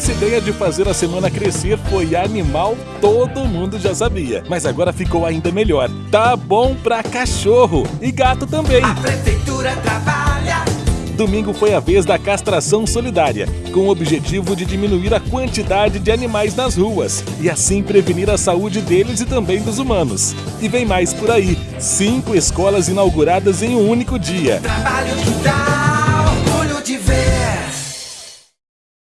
essa ideia de fazer a semana crescer foi animal, todo mundo já sabia. Mas agora ficou ainda melhor. Tá bom pra cachorro e gato também. A prefeitura trabalha. Domingo foi a vez da castração solidária, com o objetivo de diminuir a quantidade de animais nas ruas e assim prevenir a saúde deles e também dos humanos. E vem mais por aí: cinco escolas inauguradas em um único dia. Trabalho que dá.